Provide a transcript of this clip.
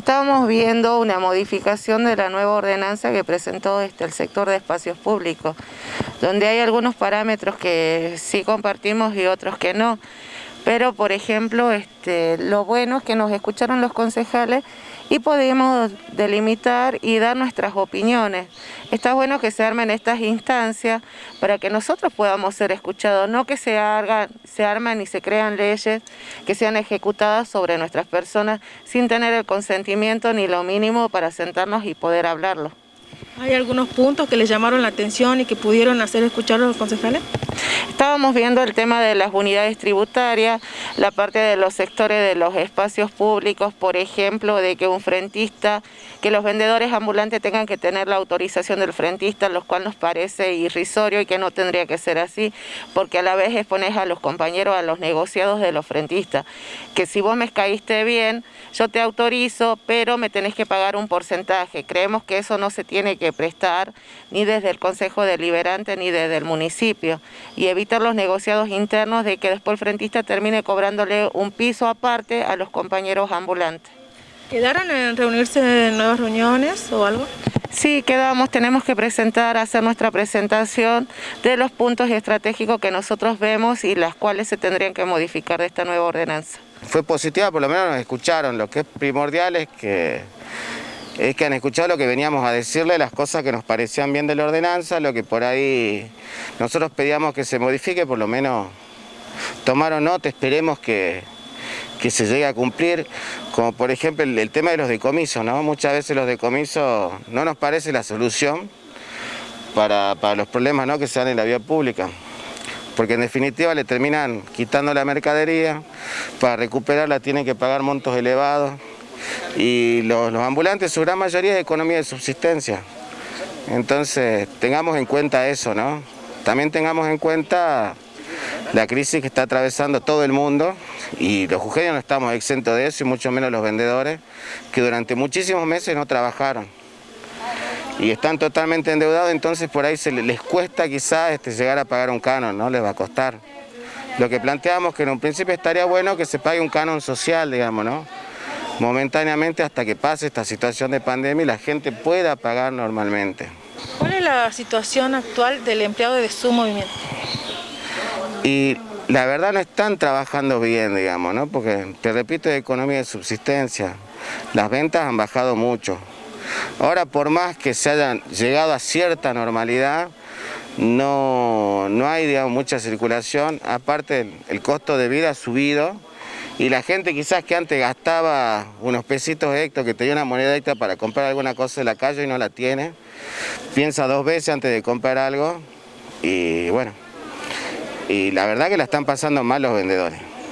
Estábamos viendo una modificación de la nueva ordenanza que presentó este, el sector de espacios públicos, donde hay algunos parámetros que sí compartimos y otros que no. Pero, por ejemplo, este, lo bueno es que nos escucharon los concejales y podemos delimitar y dar nuestras opiniones. Está bueno que se armen estas instancias para que nosotros podamos ser escuchados, no que se, hagan, se armen y se crean leyes que sean ejecutadas sobre nuestras personas sin tener el consentimiento ni lo mínimo para sentarnos y poder hablarlo. ¿Hay algunos puntos que les llamaron la atención y que pudieron hacer escuchar los concejales? Estábamos viendo el tema de las unidades tributarias, la parte de los sectores de los espacios públicos, por ejemplo, de que un frentista, que los vendedores ambulantes tengan que tener la autorización del frentista, lo cual nos parece irrisorio y que no tendría que ser así, porque a la vez expones a los compañeros, a los negociados de los frentistas, que si vos me caíste bien, yo te autorizo, pero me tenés que pagar un porcentaje. Creemos que eso no se tiene que prestar ni desde el Consejo Deliberante ni desde el municipio y evitar los negociados internos de que después el frentista termine cobrándole un piso aparte a los compañeros ambulantes. ¿Quedaron en reunirse en nuevas reuniones o algo? Sí, quedamos, tenemos que presentar, hacer nuestra presentación de los puntos estratégicos que nosotros vemos y las cuales se tendrían que modificar de esta nueva ordenanza. Fue positiva, por lo menos nos escucharon, lo que es primordial es que es que han escuchado lo que veníamos a decirle, las cosas que nos parecían bien de la ordenanza, lo que por ahí nosotros pedíamos que se modifique, por lo menos tomaron nota, esperemos que, se llegue a cumplir, como por ejemplo el, tema de los decomisos, ¿no? Muchas veces los decomisos no nos parece la solución para, los problemas ¿no? que se dan en la vía pública porque en definitiva le terminan quitando la mercadería, para recuperarla tienen que pagar montos elevados, y los, ambulantes, su gran mayoría es economía de subsistencia. Entonces, tengamos en cuenta eso, ¿no? También tengamos en cuenta la crisis que está atravesando todo el mundo y los jujeños no estamos exentos de eso y mucho menos los vendedores que durante muchísimos meses no trabajaron y están totalmente endeudados, entonces por ahí se les cuesta quizás este, llegar a pagar un canon, ¿no? Les va a costar. Lo que planteamos que en un principio estaría bueno que se pague un canon social, digamos, ¿no? Momentáneamente hasta que pase esta situación de pandemia y la gente pueda pagar normalmente. ¿Cuál es la situación actual del empleado de su movimiento? Y la verdad no están trabajando bien, digamos, ¿no? Porque, te repito, es economía de subsistencia. Las ventas han bajado mucho. Ahora, por más que se hayan llegado a cierta normalidad, no, no hay digamos, mucha circulación. Aparte, el costo de vida ha subido y la gente quizás que antes gastaba unos pesitos extra, que tenía una moneda para comprar alguna cosa en la calle y no la tiene, piensa dos veces antes de comprar algo y bueno, y la verdad que la están pasando mal los vendedores.